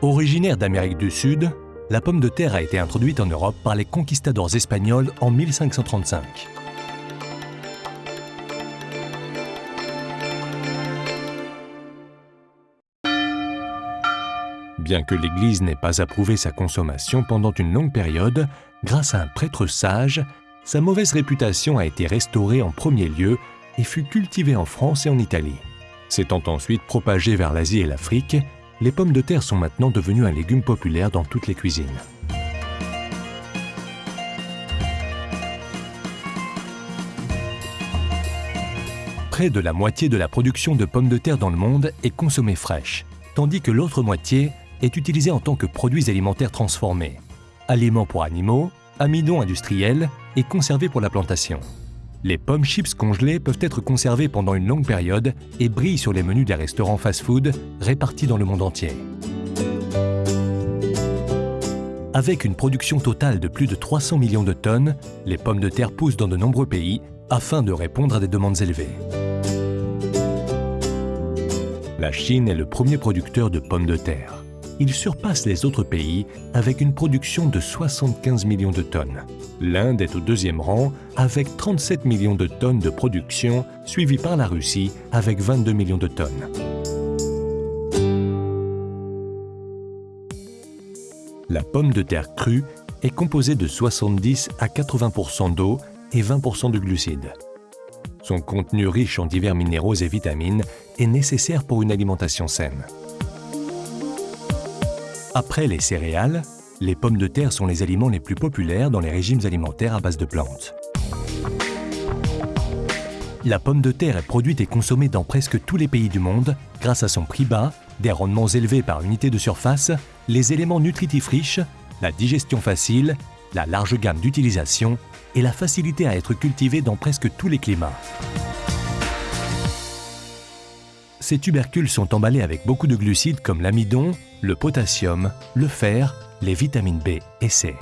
Originaire d'Amérique du Sud, la pomme de terre a été introduite en Europe par les conquistadors espagnols en 1535. Bien que l'Église n'ait pas approuvé sa consommation pendant une longue période, grâce à un prêtre sage, sa mauvaise réputation a été restaurée en premier lieu et fut cultivée en France et en Italie. S'étant ensuite propagée vers l'Asie et l'Afrique, les pommes de terre sont maintenant devenues un légume populaire dans toutes les cuisines. Près de la moitié de la production de pommes de terre dans le monde est consommée fraîche, tandis que l'autre moitié est utilisée en tant que produits alimentaires transformés, aliments pour animaux, amidon industriels et conservés pour la plantation. Les pommes chips congelées peuvent être conservées pendant une longue période et brillent sur les menus des restaurants fast-food répartis dans le monde entier. Avec une production totale de plus de 300 millions de tonnes, les pommes de terre poussent dans de nombreux pays afin de répondre à des demandes élevées. La Chine est le premier producteur de pommes de terre il surpasse les autres pays avec une production de 75 millions de tonnes. L'Inde est au deuxième rang avec 37 millions de tonnes de production, suivi par la Russie avec 22 millions de tonnes. La pomme de terre crue est composée de 70 à 80% d'eau et 20% de glucides. Son contenu riche en divers minéraux et vitamines est nécessaire pour une alimentation saine. Après les céréales, les pommes de terre sont les aliments les plus populaires dans les régimes alimentaires à base de plantes. La pomme de terre est produite et consommée dans presque tous les pays du monde grâce à son prix bas, des rendements élevés par unité de surface, les éléments nutritifs riches, la digestion facile, la large gamme d'utilisation et la facilité à être cultivée dans presque tous les climats. Ces tubercules sont emballés avec beaucoup de glucides comme l'amidon, le potassium, le fer, les vitamines B et C.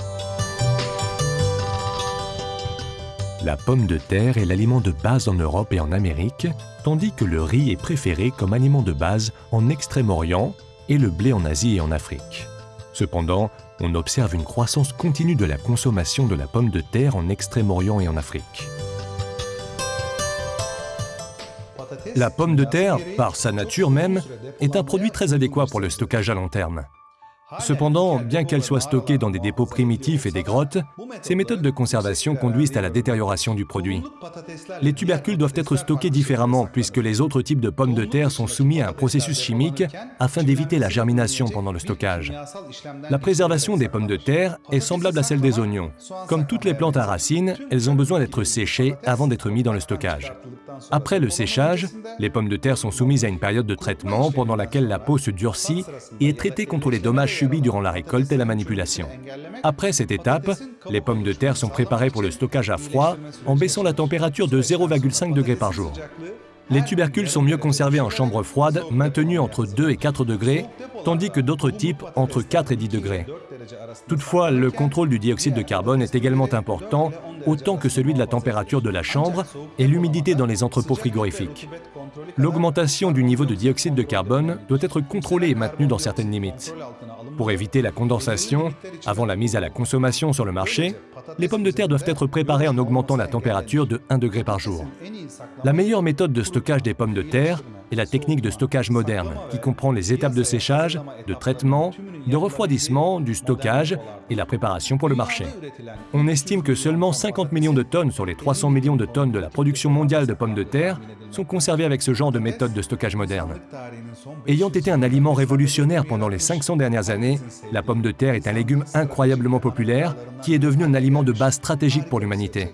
La pomme de terre est l'aliment de base en Europe et en Amérique, tandis que le riz est préféré comme aliment de base en Extrême-Orient et le blé en Asie et en Afrique. Cependant, on observe une croissance continue de la consommation de la pomme de terre en Extrême-Orient et en Afrique. La pomme de terre, par sa nature même, est un produit très adéquat pour le stockage à long terme. Cependant, bien qu'elle soit stockée dans des dépôts primitifs et des grottes, ces méthodes de conservation conduisent à la détérioration du produit. Les tubercules doivent être stockés différemment puisque les autres types de pommes de terre sont soumis à un processus chimique afin d'éviter la germination pendant le stockage. La préservation des pommes de terre est semblable à celle des oignons. Comme toutes les plantes à racines, elles ont besoin d'être séchées avant d'être mises dans le stockage. Après le séchage, les pommes de terre sont soumises à une période de traitement pendant laquelle la peau se durcit et est traitée contre les dommages durant la récolte et la manipulation. Après cette étape, les pommes de terre sont préparées pour le stockage à froid en baissant la température de 0,5 degrés par jour. Les tubercules sont mieux conservés en chambre froide, maintenus entre 2 et 4 degrés, tandis que d'autres types entre 4 et 10 degrés. Toutefois, le contrôle du dioxyde de carbone est également important, autant que celui de la température de la chambre et l'humidité dans les entrepôts frigorifiques. L'augmentation du niveau de dioxyde de carbone doit être contrôlée et maintenue dans certaines limites. Pour éviter la condensation, avant la mise à la consommation sur le marché, les pommes de terre doivent être préparées en augmentant la température de 1 degré par jour. La meilleure méthode de stockage des pommes de terre est la technique de stockage moderne, qui comprend les étapes de séchage, de traitement, de refroidissement, du stockage et la préparation pour le marché. On estime que seulement 50 millions de tonnes sur les 300 millions de tonnes de la production mondiale de pommes de terre sont conservées avec ce genre de méthode de stockage moderne. Ayant été un aliment révolutionnaire pendant les 500 dernières années, la pomme de terre est un légume incroyablement populaire qui est devenu un aliment de base stratégique pour l'humanité.